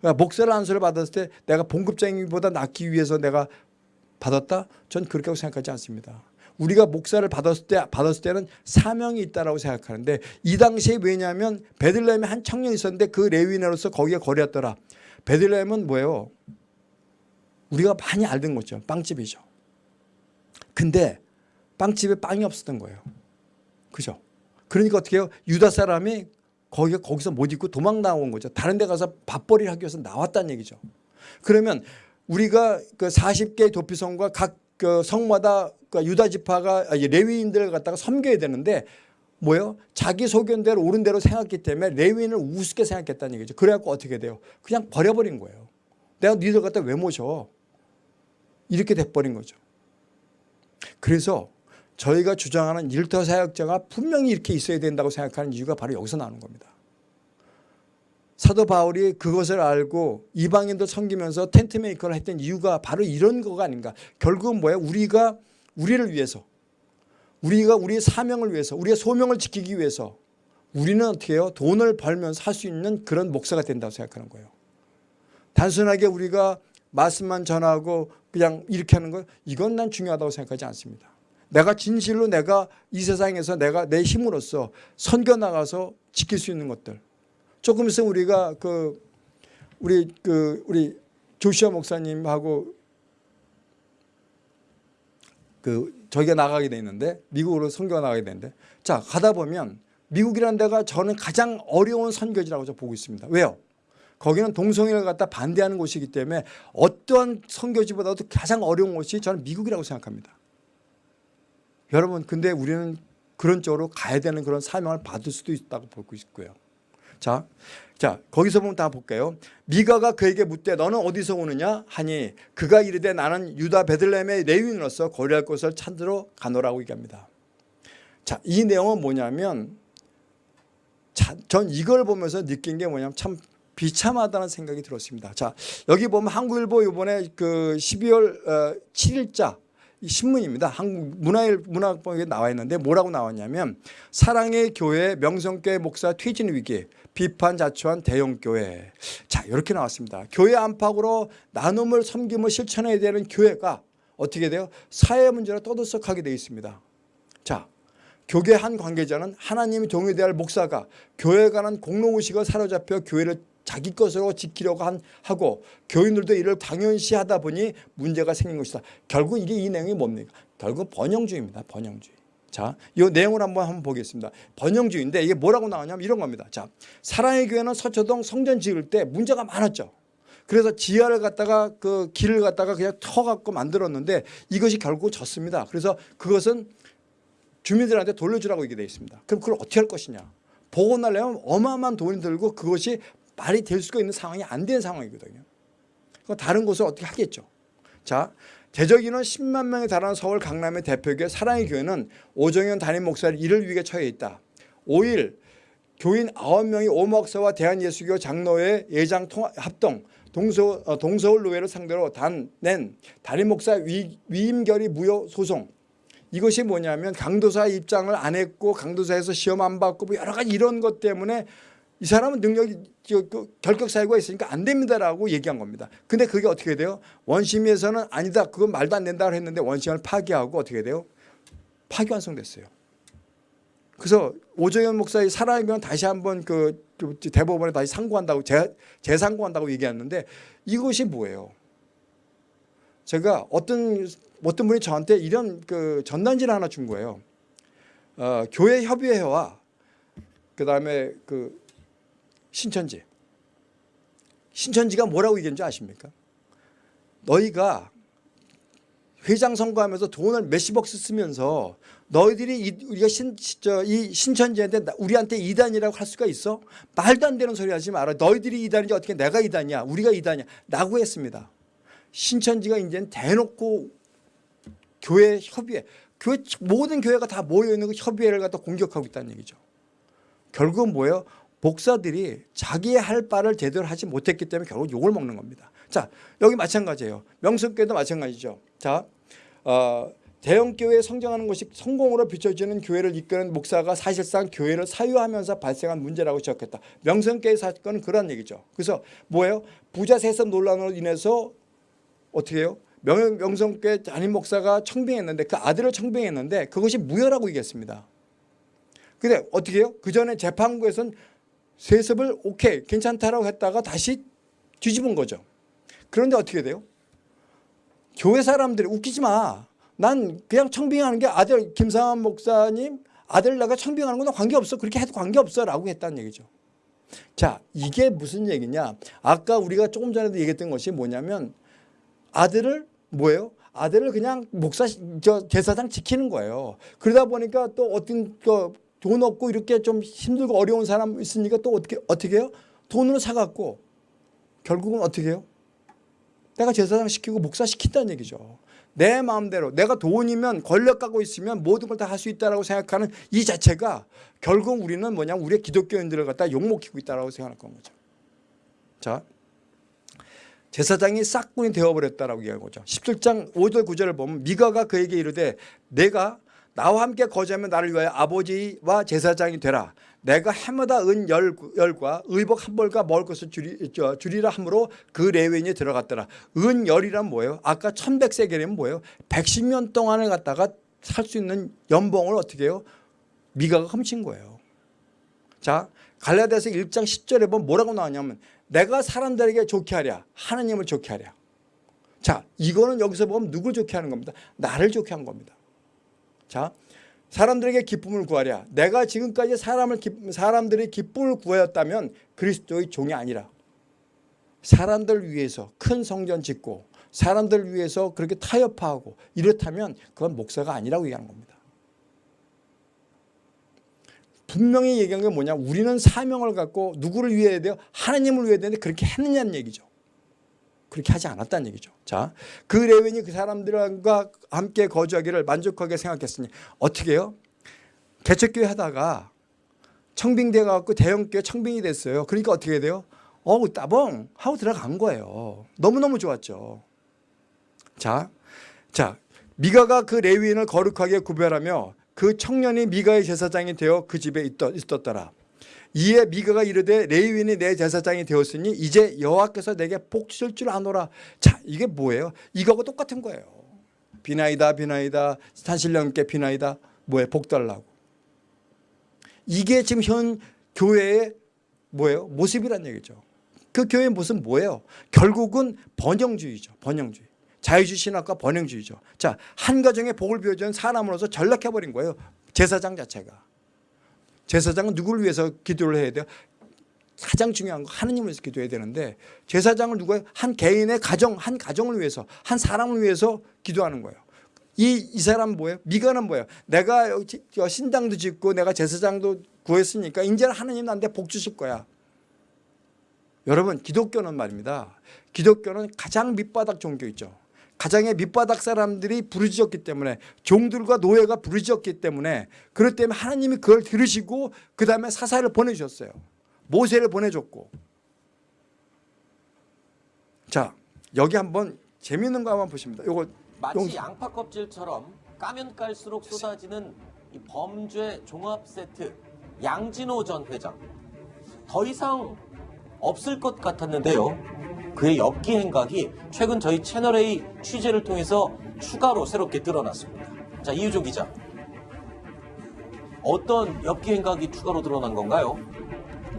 그러니까 목사를 안수를 받았을 때 내가 봉급쟁이보다 낫기 위해서 내가 받았다? 전 그렇게 생각하지 않습니다. 우리가 목사를 받았을 때 받았을 때는 사명이 있다라고 생각하는데 이 당시에 왜냐하면 베들레헴에 한 청년이 있었는데 그 레위인으로서 거기에 거리였더라. 베들레헴은 뭐예요? 우리가 많이 알던 거죠. 빵집이죠. 근데 빵집에 빵이 없었던 거예요. 그죠? 그러니까 어떻게 해요? 유다 사람이 거기 거기서 못 있고 도망 나온 거죠. 다른 데 가서 밥벌이를 하기 위해서 나왔다는 얘기죠. 그러면 우리가 그 40개 도피성과 각 그 성마다 그 유다 지파가 레위인들을 갖다가 섬겨야 되는데 뭐예요? 자기 소견대로 옳은 대로 생각했기 때문에 레위인을 우습게 생각했다는 얘기죠. 그래갖고 어떻게 돼요? 그냥 버려버린 거예요. 내가 니들 갖다 왜 모셔? 이렇게 돼버린 거죠. 그래서 저희가 주장하는 일터 사역자가 분명히 이렇게 있어야 된다고 생각하는 이유가 바로 여기서 나오는 겁니다. 사도 바울이 그것을 알고 이방인도 섬기면서 텐트 메이커를 했던 이유가 바로 이런 거가 아닌가. 결국은 뭐예요? 우리가 우리를 위해서 우리가 우리의 사명을 위해서 우리의 소명을 지키기 위해서 우리는 어떻게 해요? 돈을 벌면서 할 수 있는 그런 목사가 된다고 생각하는 거예요. 단순하게 우리가 말씀만 전하고 그냥 이렇게 하는 거 이건 난 중요하다고 생각하지 않습니다. 내가 진실로 내가 이 세상에서 내가 내 힘으로써 선교 나가서 지킬 수 있는 것들 조금 있으면 우리가 그 우리 그 우리 조시아 목사님하고 그 저기가 나가게 돼 있는데 미국으로 선교가 나가게 되는데 자 가다 보면 미국이라는 데가 저는 가장 어려운 선교지라고 저 보고 있습니다. 왜요? 거기는 동성애를 갖다 반대하는 곳이기 때문에 어떠한 선교지보다도 가장 어려운 곳이 저는 미국이라고 생각합니다. 여러분 근데 우리는 그런 쪽으로 가야 되는 그런 사명을 받을 수도 있다고 보고 있고요. 자, 자 거기서 보면 다 볼게요. 미가가 그에게 묻되 너는 어디서 오느냐 하니 그가 이르되 나는 유다 베들레헴의 레위인으로서 거리할 곳을 찾으러 가노라고 얘기합니다. 자, 이 내용은 뭐냐면 자, 전 이걸 보면서 느낀 게 뭐냐면 참 비참하다는 생각이 들었습니다. 자, 여기 보면 한국일보 이번에 그 12월 어, 7일자 이 신문입니다. 한국 문화일 문화학법에 나와 있는데 뭐라고 나왔냐면 사랑의 교회 명성교회 목사 퇴진 위기 비판 자초한 대형 교회. 자, 이렇게 나왔습니다. 교회 안팎으로 나눔을 섬김을 실천해야 되는 교회가 어떻게 돼요? 사회 문제로 떠들썩하게 되어 있습니다. 자, 교계 한 관계자는 하나님이 동의될 목사가 교회에 관한 공로의식을 사로잡혀 교회를 자기 것으로 지키려고 한, 하고 교인들도 이를 당연시 하다 보니 문제가 생긴 것이다. 결국 이게 이 내용이 뭡니까? 결국 번영주의입니다. 번영주의. 자, 이 내용을 한번 한번 보겠습니다. 번영주의인데 이게 뭐라고 나오냐면 이런 겁니다. 자, 사랑의 교회는 서초동 성전 지을 때 문제가 많았죠. 그래서 지하를 갖다가 그 길을 갖다가 그냥 터 갖고 만들었는데 이것이 결국 졌습니다. 그래서 그것은 주민들한테 돌려주라고 얘기 되어 있습니다. 그럼 그걸 어떻게 할 것이냐. 복원하려면 어마어마한 돈이 들고 그것이 말이 될 수가 있는 상황이 안 된 상황이거든요. 다른 곳을 어떻게 하겠죠. 자, 대적 인원 10만 명에 달하는 서울 강남의 대표교회 사랑의 교회는 오정현 담임 목사를 이를 위해 처해 있다. 5일 교인 9명이 오목사와 대한예수교 장로회 예장 합동 동서, 어, 동서울 노회를 상대로 단, 낸 담임 목사 위, 위임결의 무효 소송 이것이 뭐냐면 강도사 입장을 안 했고 강도사에서 시험 안 받고 뭐 여러 가지 이런 것 때문에 이 사람은 능력이 그 결격 사유가 있으니까 안 됩니다라고 얘기한 겁니다. 근데 그게 어떻게 돼요? 원심위에서는 아니다. 그건 말도 안 된다고 했는데 원심을 파기하고 어떻게 돼요? 파기완성됐어요. 그래서 오정현 목사의 경 다시 한번 그 대법원에 다시 상고한다고 재, 재상고한다고 얘기했는데 이것이 뭐예요? 제가 어떤 어떤 분이 저한테 이런 그 전단지를 하나 준 거예요. 어, 교회 협의회와 그 다음에 그 신천지. 신천지가 뭐라고 얘기했는지 아십니까? 너희가 회장 선거하면서 돈을 몇십억 쓰면서 너희들이 이, 우리가 신, 저, 이 신천지한테 우리한테 이단이라고 할 수가 있어? 말도 안 되는 소리 하지 마라. 너희들이 이단인지 어떻게 내가 이단이야? 우리가 이단이야? 라고 했습니다. 신천지가 이제는 대놓고 교회 협의회, 교회 모든 교회가 다 모여 있는 그 협의회를 갖다 공격하고 있다는 얘기죠. 결국은 뭐예요? 목사들이 자기의 할 바를 제대로 하지 못했기 때문에 결국 욕을 먹는 겁니다. 자, 여기 마찬가지예요. 명성교회도 마찬가지죠. 자, 어, 대형 교회에 성장하는 것이 성공으로 비춰지는 교회를 이끄는 목사가 사실상 교회를 사유하면서 발생한 문제라고 지적했다. 명성교회 사건은 그런 얘기죠. 그래서 뭐예요? 부자 세습 논란으로 인해서 어떻게 해요? 명, 명성교회 담임 목사가 청빙했는데 그 아들을 청빙했는데 그것이 무효라고 얘기했습니다. 근데 어떻게 해요? 그 전에 재판부에서는 세습을 오케이 괜찮다라고 했다가 다시 뒤집은 거죠. 그런데 어떻게 돼요? 교회 사람들이 웃기지 마. 난 그냥 청빙하는 게 아들 김상환 목사님 아들 내가 청빙하는 거는 관계없어. 그렇게 해도 관계없어 라고 했다는 얘기죠. 자 이게 무슨 얘기냐. 아까 우리가 조금 전에도 얘기했던 것이 뭐냐면 아들을 뭐예요? 아들을 그냥 목사 저 제사장 지키는 거예요. 그러다 보니까 또 어떤 그 돈 없고 이렇게 좀 힘들고 어려운 사람 있으니까 또 어떻게 어떻게 해요? 돈으로 사갖고 결국은 어떻게 해요? 내가 제사장 시키고 목사 시킨다는 얘기죠. 내 마음대로 내가 돈이면 권력 갖고 있으면 모든 걸 다 할 수 있다라고 생각하는 이 자체가 결국 우리는 뭐냐 우리의 기독교인들을 갖다 욕먹히고 있다라고 생각할 건 거죠. 자, 제사장이 싹군이 되어버렸다라고 얘기하는 거죠. 17장 5절 9절을 보면 미가가 그에게 이르되 내가 나와 함께 거주하면 나를 위하여 아버지와 제사장이 되라. 내가 해마다 은 열, 열과 의복 한 벌과 먹을 것을 저, 주리라 함으로 그 레위인이 들어갔더라. 은 열이란 뭐예요? 아까 1100세겔이면 뭐예요? 110년 동안을 갖다가 살 수 있는 연봉을 어떻게 해요? 미가가 훔친 거예요. 자 갈라디아서 1장 10절에 보면 뭐라고 나왔냐면 내가 사람들에게 좋게 하랴 하나님을 좋게 하랴. 자 이거는 여기서 보면 누굴 좋게 하는 겁니다. 나를 좋게 한 겁니다. 자 사람들에게 기쁨을 구하랴. 내가 지금까지 사람을 기, 사람들의 기쁨을 구하였다면 그리스도의 종이 아니라 사람들 위해서 큰 성전 짓고 사람들 위해서 그렇게 타협하고 이렇다면 그건 목사가 아니라고 얘기하는 겁니다. 분명히 얘기한 게 뭐냐 우리는 사명을 갖고 누구를 위해야 돼요? 하나님을 위해야 되는데 그렇게 했느냐는 얘기죠. 그렇게 하지 않았다는 얘기죠. 자, 그 레윈이 그 사람들과 함께 거주하기를 만족하게 생각했으니 어떻게 해요? 개척교회 하다가 청빙돼 갖고 대형교회 청빙이 됐어요. 그러니까 어떻게 돼요? 어우 따봉 하고 들어간 거예요. 너무너무 좋았죠. 자, 자 미가가 그 레위인을 거룩하게 구별하며 그 청년이 미가의 제사장이 되어 그 집에 있었더라. 이에 미가가 이르되 레위인이 내 제사장이 되었으니 이제 여호와께서 내게 복 주실 줄 아노라. 자 이게 뭐예요? 이거하고 똑같은 거예요. 비나이다 비나이다 산신령께 비나이다 뭐예요? 복 달라고. 이게 지금 현 교회의 뭐예요? 모습이란 얘기죠. 그 교회의 모습은 뭐예요? 결국은 번영주의죠. 번영주의. 자유주의 신학과 번영주의죠. 자, 한 가정의 복을 비워주는 사람으로서 전락해버린 거예요. 제사장 자체가. 제사장은 누구를 위해서 기도를 해야 돼요? 가장 중요한 거 하느님을 위해서 기도해야 되는데 제사장을 누가 한 개인의 가정, 한 가정을 위해서 한 사람을 위해서 기도하는 거예요. 이, 이 사람 뭐예요? 미가는 뭐예요? 내가 신당도 짓고 내가 제사장도 구했으니까 이제는 하느님 나한테 복 주실 거야. 여러분 기독교는 말입니다. 기독교는 가장 밑바닥 종교이죠. 가장의 밑바닥 사람들이 부르짖었기 때문에 종들과 노예가 부르짖었기 때문에 그렇기 때문에 하나님이 그걸 들으시고 그 다음에 사사를 보내주셨어요. 모세를 보내줬고 자 여기 한번 재미있는 거 한번 보십니다. 이거 마치 용- 양파 껍질처럼 까면 깔수록 쏟아지는 이 범죄 종합 세트 양진호 전 회장 더 이상 없을 것 같았는데요. 그의 엽기 행각이 최근 저희 채널 A 취재를 통해서 추가로 새롭게 드러났습니다. 자 이유조 기자, 어떤 엽기 행각이 추가로 드러난 건가요?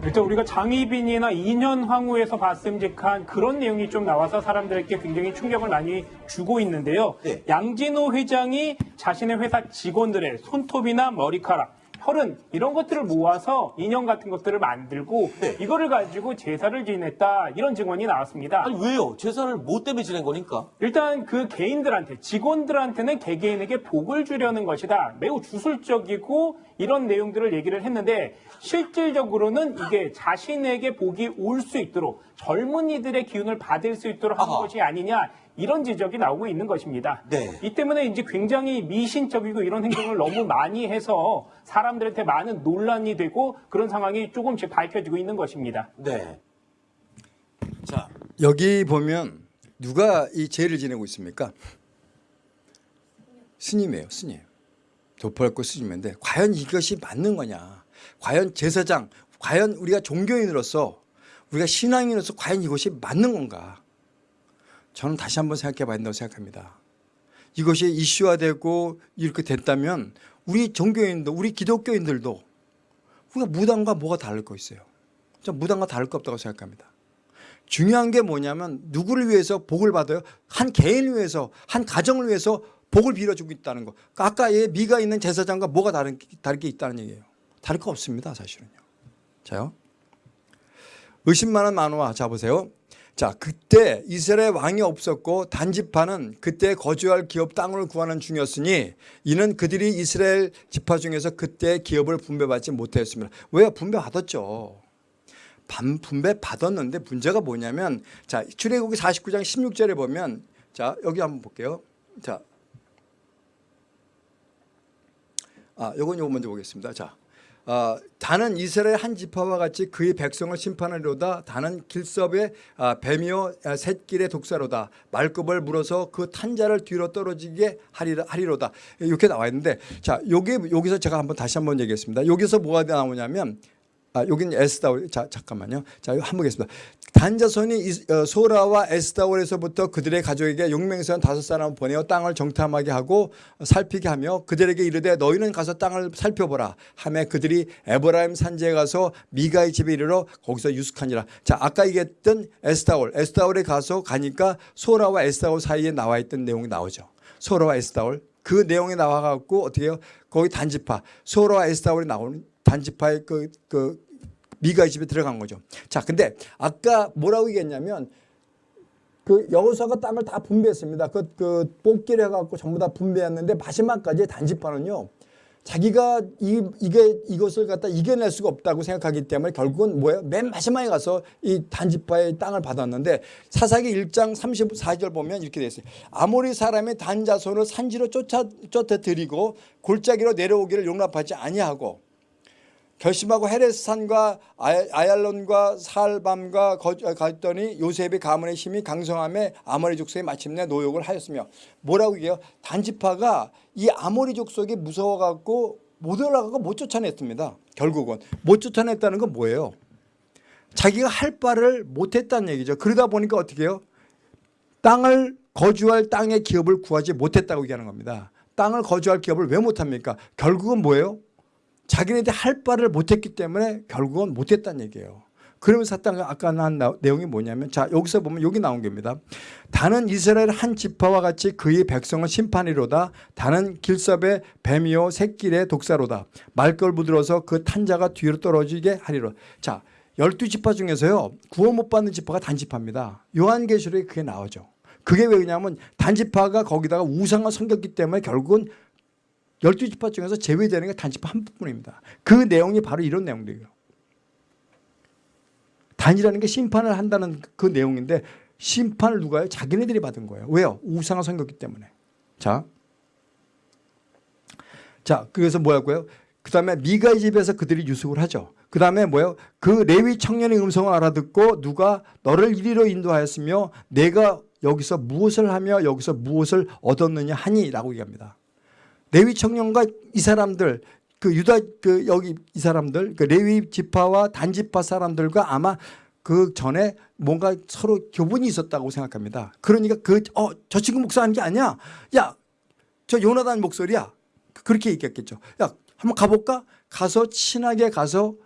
일단 우리가 장희빈이나 2년 황후에서 봤음직한 그런 내용이 좀 나와서 사람들에게 굉장히 충격을 많이 주고 있는데요. 네. 양진호 회장이 자신의 회사 직원들의 손톱이나 머리카락, 혈흔 이런 것들을 모아서 인형 같은 것들을 만들고 네. 이거를 가지고 제사를 지냈다 이런 증언이 나왔습니다. 아니 왜요? 제사를 뭐 때문에 지낸 거니까? 일단 그 개인들한테 직원들한테는 개개인에게 복을 주려는 것이다. 매우 주술적이고 이런 내용들을 얘기를 했는데 실질적으로는 이게 자신에게 복이 올 수 있도록 젊은이들의 기운을 받을 수 있도록 하는 아하. 것이 아니냐 이런 지적이 나오고 있는 것입니다. 네. 이 때문에 이제 굉장히 미신적이고 이런 행동을 너무 많이 해서 사람들한테 많은 논란이 되고 그런 상황이 조금씩 밝혀지고 있는 것입니다. 네. 자 여기 보면 누가 이 제를 지내고 있습니까? 스님이에요, 스님. 도포할고 스님인데 과연 이것이 맞는 거냐? 과연 제사장, 과연 우리가 종교인으로서 우리가 신앙인으로서 과연 이것이 맞는 건가? 저는 다시 한번 생각해 봐야 된다고 생각합니다. 이것이 이슈화되고 이렇게 됐다면 우리 종교인도 우리 기독교인들도 우리가 무당과 뭐가 다를 거 있어요? 저 무당과 다를 거 없다고 생각합니다. 중요한 게 뭐냐면 누구를 위해서 복을 받아요? 한 개인을 위해서 한 가정을 위해서 복을 빌어주고 있다는 거. 아까 얘 미가 있는 제사장과 뭐가 다른 다를 게 있다는 얘기예요. 다를 거 없습니다, 사실은요. 자요. 의심 많은 만화 자 보세요. 자, 그때 이스라엘 왕이 없었고 단지파는 그때 거주할 기업 땅을 구하는 중이었으니 이는 그들이 이스라엘 지파 중에서 그때 기업을 분배받지 못했습니다. 왜 분배받았죠? 반 분배 받았는데 문제가 뭐냐면 자 출애굽기 49장 16절에 보면 자 여기 한번 볼게요. 자, 아 요건 요거 먼저 보겠습니다. 자, 아, 다는 이스라엘 한 지파와 같이 그의 백성을 심판하리로다. 다는 길섭의 아, 뱀이요 아, 샛길의 독사로다. 말급을 물어서 그 탄자를 뒤로 떨어지게 하리라, 하리로다. 이렇게 나와 있는데 자 여기 여기서 제가 한번 다시 한번 얘기했습니다. 여기서 뭐가 나오냐면 아, 여기는 에스다올. 자, 잠깐만요. 자, 이거 한번 보겠습니다. 단자손이 이- 어, 소라와 에스다올에서부터 그들의 가족에게 용맹선 다섯 사람을 보내어 땅을 정탐하게 하고 살피게 하며 그들에게 이르되 너희는 가서 땅을 살펴보라. 하며 그들이 에브라임 산지에 가서 미가의 집에 이르러 거기서 유숙하니라. 자, 아까 얘기했던 에스다올. 에스다올에 가서 가니까 소라와 에스다올 사이에 나와 있던 내용이 나오죠. 소라와 에스다올. 그 내용이 나와갖고 어떻게 해요? 거기 단지파. 소라와 에스다올이 나오는 단지파의 그, 그 미가의 집에 들어간 거죠. 자, 근데 아까 뭐라고 얘기했냐면 그 여호수아가 땅을 다 분배했습니다. 그, 그 뽑기를 해갖고 전부 다 분배했는데 마지막까지 단지파는요. 자기가 이, 이게 이것을 갖다 이겨낼 수가 없다고 생각하기 때문에 결국은 뭐예요? 맨 마지막에 가서 이 단지파의 땅을 받았는데 사사기 1장 34절 보면 이렇게 돼 있어요. 아모리 사람의 단자손을 산지로 쫓아 쫓아들이고 골짜기로 내려오기를 용납하지 아니하고 결심하고 헤레스산과 아- 아얄론과 살밤과 거- 갔더니 요셉의 가문의 힘이 강성함에 아모리 족속이 마침내 노역을 하였으며 뭐라고 얘기해요? 단지파가 이 아모리 족속이 무서워갖고 못 올라가고 못 쫓아냈습니다. 결국은 못 쫓아냈다는 건 뭐예요? 자기가 할 바를 못했다는 얘기죠. 그러다 보니까 어떻게 해요? 땅을 거주할 땅의 기업을 구하지 못했다고 얘기하는 겁니다. 땅을 거주할 기업을 왜 못합니까? 결국은 뭐예요? 자기네들 할 바를 못했기 때문에 결국은 못했다는 얘기예요. 그러면서 사탄 아까 난 나- 내용이 뭐냐면 자 여기서 보면 여기 나온 겁니다. 다는 이스라엘 한 지파와 같이 그의 백성을 심판이로다. 다는 길섭의 뱀이요 새길의 독사로다. 말걸 부들어서 그 탄자가 뒤로 떨어지게 하리로. 자 열두 지파 중에서요 구원 못 받는 지파가 단지파입니다. 요한계시록에 그게 나오죠. 그게 왜 그러냐면 단지파가 거기다가 우상을 섬겼기 때문에 결국은 열두 지파 중에서 제외되는 게 단지파 한 부분입니다. 그 내용이 바로 이런 내용들이에요. 단이라는 게 심판을 한다는 그 내용인데 심판을 누가 해요? 자기네들이 받은 거예요. 왜요? 우상을 섬겼기 때문에. 자, 자 그래서 뭐였고요? 그 다음에 미가의 집에서 그들이 유숙을 하죠. 그 다음에 뭐예요? 그 레위 청년의 음성을 알아듣고 누가 너를 이리로 인도하였으며 내가 여기서 무엇을 하며 여기서 무엇을 얻었느냐 하니라고 얘기합니다. 레위 청년과 이 사람들 그 유다 그 여기 이 사람들 그 레위 지파와 단지파 사람들과 아마 그 전에 뭔가 서로 교분이 있었다고 생각합니다. 그러니까 그어저 친구 목사하는 게 아니야. 야 저 요나단 목소리야. 그렇게 얘기했겠죠. 야 한번 가볼까? 가서 친하게 가서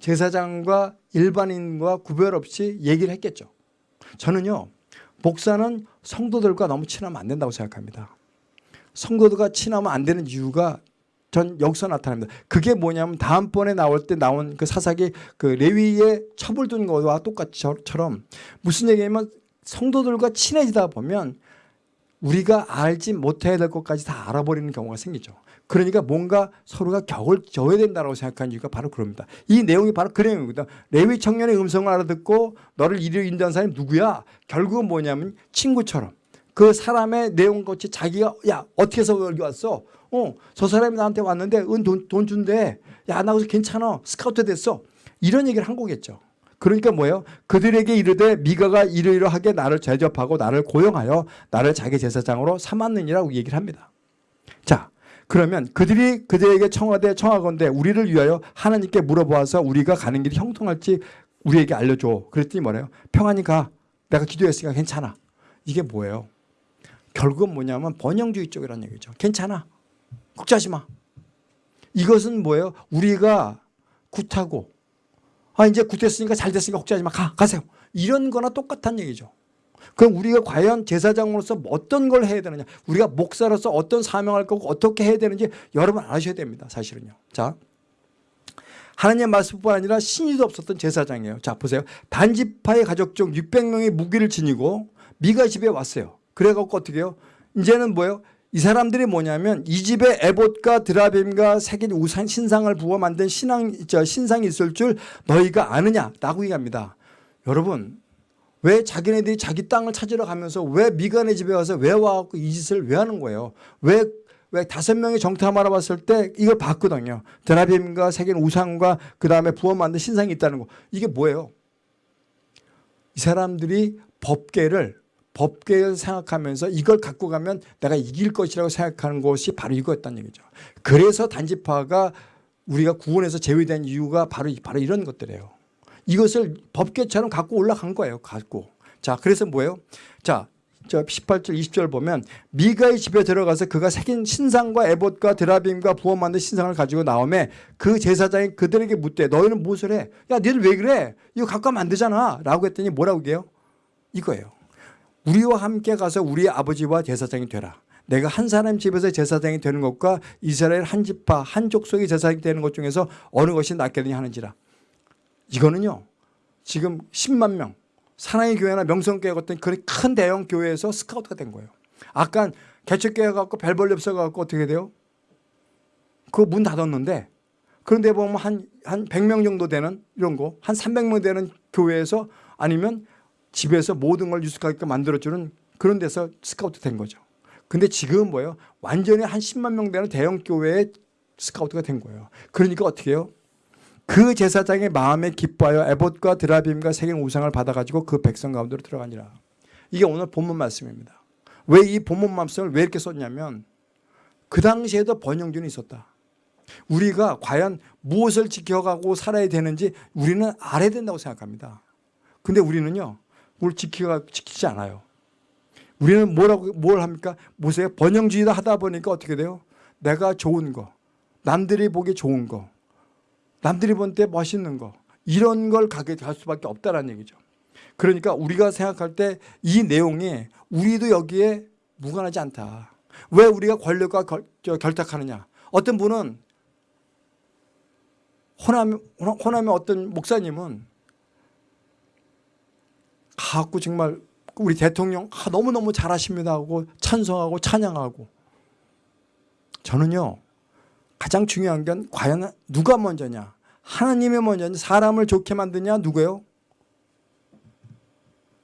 제사장과 일반인과 구별 없이 얘기를 했겠죠. 저는요 목사는 성도들과 너무 친하면 안 된다고 생각합니다. 성도들과 친하면 안 되는 이유가 전 여기서 나타납니다. 그게 뭐냐면 다음번에 나올 때 나온 그 사사기 그 레위의 처벌 둔 거와 똑같이처럼 무슨 얘기냐면 성도들과 친해지다 보면 우리가 알지 못해야 될 것까지 다 알아버리는 경우가 생기죠. 그러니까 뭔가 서로가 격을 져야 된다고 생각하는 이유가 바로 그럽니다. 이 내용이 바로 그 내용입니다. 레위 청년의 음성을 알아듣고 너를 이리로 인도한 사람이 누구야? 결국은 뭐냐면 친구처럼 그 사람의 내용 같이 자기가 야 어떻게 해서 여기 왔어? 어, 저 사람이 나한테 왔는데 은돈 돈 준대. 야, 나 거기서 괜찮아. 스카우트 됐어. 이런 얘기를 한 거겠죠. 그러니까 뭐예요? 그들에게 이르되 미가가 이러이러하게 나를 제접하고 나를 고용하여 나를 자기 제사장으로 삼았느니라고 얘기를 합니다. 자, 그러면 그들이 그들에게 청하되 청하건대 우리를 위하여 하나님께 물어보아서 우리가 가는 길이 형통할지 우리에게 알려줘. 그랬더니 뭐래요? 평안히 가. 내가 기도했으니까 괜찮아. 이게 뭐예요? 결국은 뭐냐면 번영주의 쪽이라는 얘기죠. 괜찮아. 걱정하지 마. 이것은 뭐예요? 우리가 굿하고 아 이제 굿했으니까 잘 됐으니까 걱정하지 마. 가 가세요. 이런 거나 똑같은 얘기죠. 그럼 우리가 과연 제사장으로서 어떤 걸 해야 되느냐? 우리가 목사로서 어떤 사명할 거고 어떻게 해야 되는지 여러분 아셔야 됩니다. 사실은요. 자. 하나님의 말씀뿐 아니라 신의도 없었던 제사장이에요. 자 보세요. 단지파의 가족 중 600명의 무기를 지니고 미가 집에 왔어요. 그래갖고 어떻게 해요? 이제는 뭐예요? 이 사람들이 뭐냐면 이 집에 에봇과 드라빔과 새긴 우상 신상을 부어 만든 신앙 저 신상이 있을 줄 너희가 아느냐라고 얘기합니다. 여러분 왜 자기네들이 자기 땅을 찾으러 가면서 왜 미간의 집에 와서 왜 와갖고 이 짓을 왜 하는 거예요? 왜, 왜 다섯 명의 정탐하러 왔을 때 이걸 봤거든요. 드라빔과 새긴 우상과 그 다음에 부어 만든 신상이 있다는 거. 이게 뭐예요? 이 사람들이 법계를 법계를 생각하면서 이걸 갖고 가면 내가 이길 것이라고 생각하는 것이 바로 이거였다는 얘기죠. 그래서 단지파가 우리가 구원에서 제외된 이유가 바로 바로 이런 것들이에요. 이것을 법계처럼 갖고 올라간 거예요. 갖고. 자, 그래서 뭐예요? 자, 저 18절 20절 보면 미가의 집에 들어가서 그가 새긴 신상과 에봇과 드라빔과 부어 만든 신상을 가지고 나오매 그 제사장이 그들에게 묻되 너희는 무엇을 해? 야, 너희들 왜 그래? 이거 갖고 가면 안 되잖아. 라고 했더니 뭐라고 해요? 이거예요. 우리와 함께 가서 우리 아버지와 제사장이 되라. 내가 한 사람 집에서 제사장이 되는 것과 이스라엘 한 집파 한 족속의 제사장이 되는 것 중에서 어느 것이 낫겠느냐 하는지라. 이거는요. 지금 10만 명 사랑의 교회나 명성교회 같은 그런 큰 대형 교회에서 스카우트가 된 거예요. 아까 개척교회 갖고 별벌 없어 갖고 어떻게 돼요? 그 문 닫았는데 그런데 보면 한, 한 100명 정도 되는 이런 거, 한 300명 되는 교회에서 아니면 집에서 모든 걸 유숙하게끔 만들어주는 그런 데서 스카우트 된 거죠. 근데 지금은 뭐예요? 완전히 한 10만 명 되는 대형 교회에 스카우트가 된 거예요. 그러니까 어떻게 해요? 그 제사장의 마음에 기뻐하여 에봇과 드라빔과 새긴 우상을 받아가지고 그 백성 가운데로 들어가니라. 이게 오늘 본문 말씀입니다. 왜 이 본문 말씀을 왜 이렇게 썼냐면 그 당시에도 번영준이 있었다. 우리가 과연 무엇을 지켜가고 살아야 되는지 우리는 알아야 된다고 생각합니다. 근데 우리는요, 뭘 지키가, 지키지 않아요. 우리는 뭐라고, 뭘 합니까? 보세요. 번영주의다 하다 보니까 어떻게 돼요? 내가 좋은 거, 남들이 보기 좋은 거, 남들이 본때 멋있는 거 이런 걸 가게 갈 수밖에 없다는 얘기죠. 그러니까 우리가 생각할 때 이 내용이 우리도 여기에 무관하지 않다. 왜 우리가 권력과 결, 저, 결탁하느냐. 어떤 분은 호남, 호남의 어떤 목사님은 가 갖고 정말 우리 대통령 아, 너무너무 잘하십니다 하고 찬성하고 찬양하고. 저는요 가장 중요한 건 과연 누가 먼저냐? 하나님이 먼저냐 사람을 좋게 만드냐? 누구예요?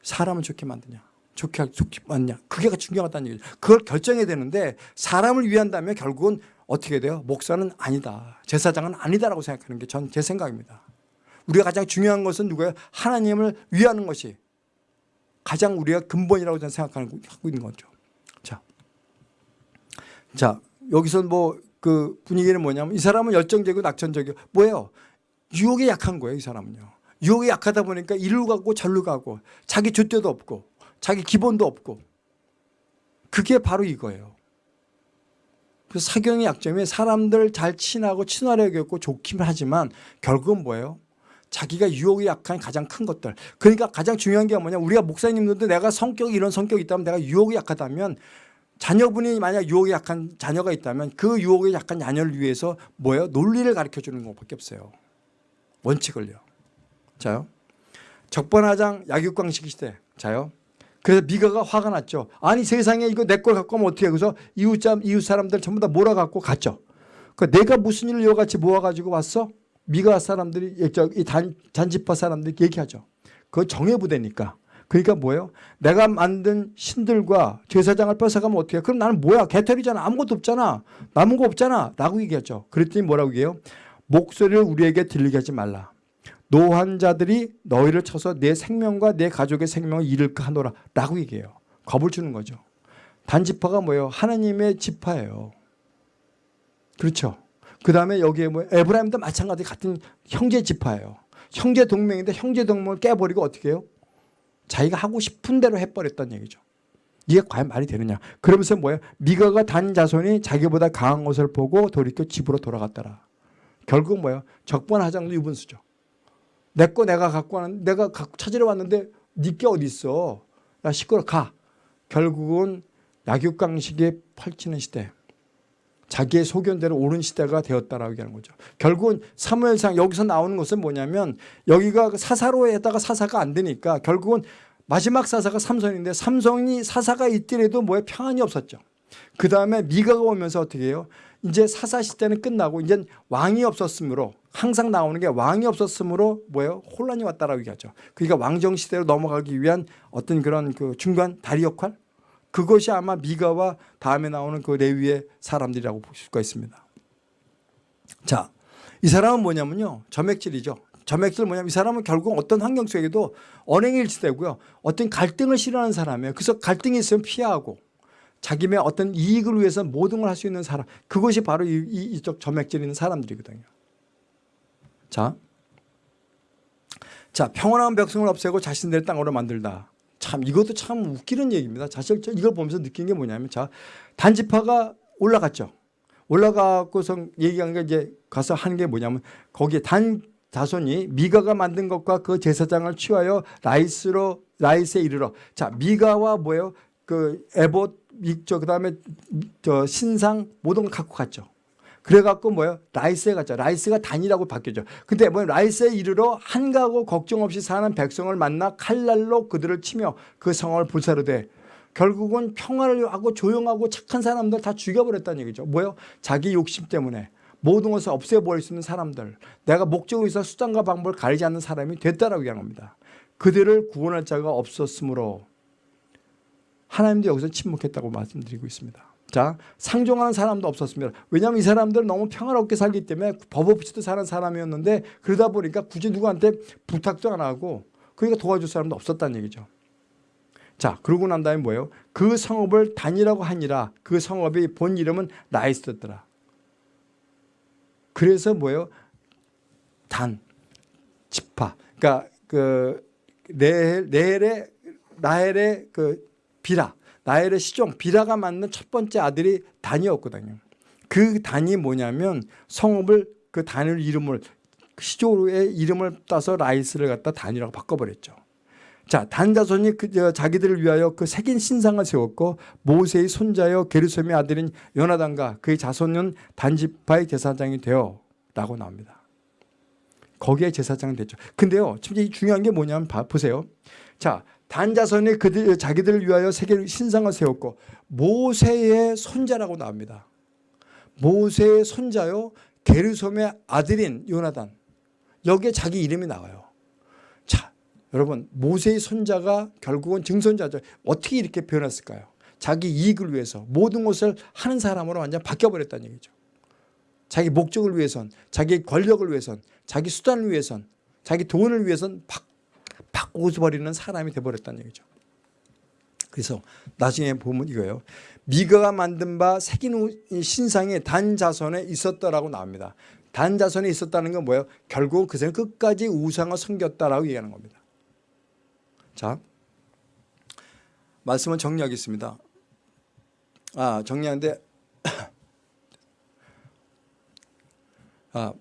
사람을 좋게 만드냐? 좋게 좋게 만드냐? 그게 중요하다는 얘기죠. 그걸 결정해야 되는데 사람을 위한다면 결국은 어떻게 돼요? 목사는 아니다. 제사장은 아니다라고 생각하는 게 전 제 생각입니다. 우리가 가장 중요한 것은 누구예요? 하나님을 위하는 것이 가장 우리가 근본이라고 저는 생각하고 있는 거죠 자, 자 여기서 뭐 그 분위기는 뭐냐면 이 사람은 열정적이고 낙천적이고 뭐예요? 유혹에 약한 거예요, 이 사람은요. 유혹에 약하다 보니까 이리로 가고 저리로 가고 자기 줏대도 없고 자기 기본도 없고 그게 바로 이거예요. 그 사경의 약점이 사람들 잘 친하고 친화력이 없고 좋기만 하지만 결국은 뭐예요? 자기가 유혹에 약한 가장 큰 것들. 그러니까 가장 중요한 게 뭐냐. 우리가 목사님들도 내가 성격이 이런 성격이 있다면 내가 유혹에 약하다면 자녀분이 만약 유혹에 약한 자녀가 있다면 그 유혹에 약한 자녀를 위해서 뭐예요? 논리를 가르쳐 주는 것밖에 없어요. 원칙을요. 자요. 적반하장 약육강식 시대. 자요. 그래서 미가가 화가 났죠. 아니 세상에 이거 내 걸 갖고 오면 어떻게 해. 그래서 이웃, 이웃 사람들 전부 다 몰아갖고 갔죠. 그 내가 무슨 일을 이같이 모아가지고 왔어? 미가 사람들이 이 단, 잔지파 사람들이 얘기하죠. 그거 정예부대니까. 그러니까 뭐예요? 내가 만든 신들과 제사장을 뺏어가면 어떻게 해? 그럼 나는 뭐야? 개털이잖아. 아무것도 없잖아. 남은 거 없잖아. 라고 얘기하죠. 그랬더니 뭐라고 얘기해요? 목소리를 우리에게 들리게 하지 말라. 노한 자들이 너희를 쳐서 네 생명과 네 가족의 생명을 잃을까 하노라. 라고 얘기해요. 겁을 주는 거죠. 단지파가 뭐예요? 하나님의 지파예요. 그렇죠. 그 다음에 여기에 뭐 에브라임도 마찬가지 같은 형제 지파예요. 형제 동맹인데 형제 동맹을 깨버리고 어떻게 해요? 자기가 하고 싶은 대로 해버렸다는 얘기죠. 이게 과연 말이 되느냐. 그러면서 뭐예요? 미가가 단 자손이 자기보다 강한 것을 보고 돌이켜 집으로 돌아갔더라. 결국 뭐예요? 적반하장도 유분수죠. 내 거 내가 갖고 왔는 내가 갖고 찾으러 왔는데 니게 어디 있어? 야 시끄러 가. 결국은 약육강식이 펼치는 시대. 자기의 소견대로 옳은 시대가 되었다라고 얘기하는 거죠. 결국은 사무엘상 여기서 나오는 것은 뭐냐면 여기가 그 사사로에다가 사사가 안 되니까 결국은 마지막 사사가 삼손인데 삼손이 사사가 있더라도 뭐에 평안이 없었죠. 그 다음에 미가가 오면서 어떻게 해요? 이제 사사 시대는 끝나고 이제 왕이 없었으므로 항상 나오는 게 왕이 없었으므로 뭐예요? 혼란이 왔다라고 얘기하죠. 그러니까 왕정 시대로 넘어가기 위한 어떤 그런 그 중간 다리 역할 그것이 아마 미가와 다음에 나오는 그 레위의 사람들이라고 볼 수가 있습니다. 자, 이 사람은 뭐냐면요. 점액질이죠. 점액질 뭐냐면 이 사람은 결국 어떤 환경 속에도 언행일치되고요. 어떤 갈등을 싫어하는 사람이에요. 그래서 갈등이 있으면 피하고 자기의 어떤 이익을 위해서 모든 걸 할 수 있는 사람. 그것이 바로 이, 이, 이쪽 점액질 있는 사람들이거든요. 자, 자 평온한 백성을 없애고 자신들의 땅으로 만들다. 참 이것도 참 웃기는 얘기입니다. 사실 저 이걸 보면서 느낀 게 뭐냐면 자 단지파가 올라갔죠. 올라가고서 얘기한 게 이제 가서 하는 게 뭐냐면 거기에 단 자손이 미가가 만든 것과 그 제사장을 취하여 라이스로 라이스에 이르러 자 미가와 뭐예요 그 에봇 저 그다음에 저 신상 모든 걸 갖고 갔죠. 그래갖고 뭐예요? 라이스에 갔죠. 라이스가 단이라고 바뀌었죠. 근데 뭐 라이스에 이르러 한가하고 걱정 없이 사는 백성을 만나 칼날로 그들을 치며 그 성을 불사르되 결국은 평화를 하고 조용하고 착한 사람들 다 죽여버렸다는 얘기죠. 뭐예요? 자기 욕심 때문에 모든 것을 없애버릴 수 있는 사람들. 내가 목적을 위해서 수단과 방법을 가리지 않는 사람이 됐다라고 얘기하는 겁니다. 그들을 구원할 자가 없었으므로 하나님도 여기서 침묵했다고 말씀드리고 있습니다. 자, 상종하는 사람도 없었습니다. 왜냐하면 이 사람들은 너무 평화롭게 살기 때문에 법 없이도 사는 사람이었는데 그러다 보니까 굳이 누구한테 부탁도 안 하고 그러니까 도와줄 사람도 없었다는 얘기죠. 자, 그러고 난 다음에 뭐예요? 그 성읍을 단이라고 하니라. 그 성읍의 본 이름은 라이스였더라. 그래서 뭐예요? 단, 지파. 그러니까 그 레헬, 레헬의 라헬의 그 비라. 나엘의 시종 비라가 낳는 첫 번째 아들이 단이었거든요. 그 단이 뭐냐면 성읍을 그 단을 이름을 시조의 이름을 따서 라이스를 갖다 단이라고 바꿔버렸죠. 자, 단 자손이 그 저, 자기들을 위하여 그 색인 신상을 세웠고 모세의 손자여 게르솜의 아들인 요나단과 그의 자손은 단지파의 제사장이 되어 라고 나옵니다. 거기에 제사장 됐죠. 근데요, 진짜 중요한 게 뭐냐면 봐, 보세요. 자, 단자손이 그들 자기들을 위하여 세계 신상을 세웠고 모세의 손자라고 나옵니다. 모세의 손자요 게르솜의 아들인 요나단 여기에 자기 이름이 나와요. 자, 여러분 모세의 손자가 결국은 증손자죠. 어떻게 이렇게 변했을까요? 자기 이익을 위해서 모든 것을 하는 사람으로 완전 바뀌어버렸다는 얘기죠. 자기 목적을 위해선, 자기 권력을 위해선, 자기 수단을 위해선, 자기 돈을 위해선 바, 바꿔버리는 사람이 돼버렸다는 얘기죠. 그래서 나중에 보면 이거예요. 미가가 만든 바 새긴 신상이 단 자손에 있었다라고 나옵니다. 단 자손에 있었다는 건 뭐예요? 결국 그새는 끝까지 우상을 섬겼다라고 얘기하는 겁니다. 자, 말씀은 정리하겠습니다. 아, 정리하는데 아,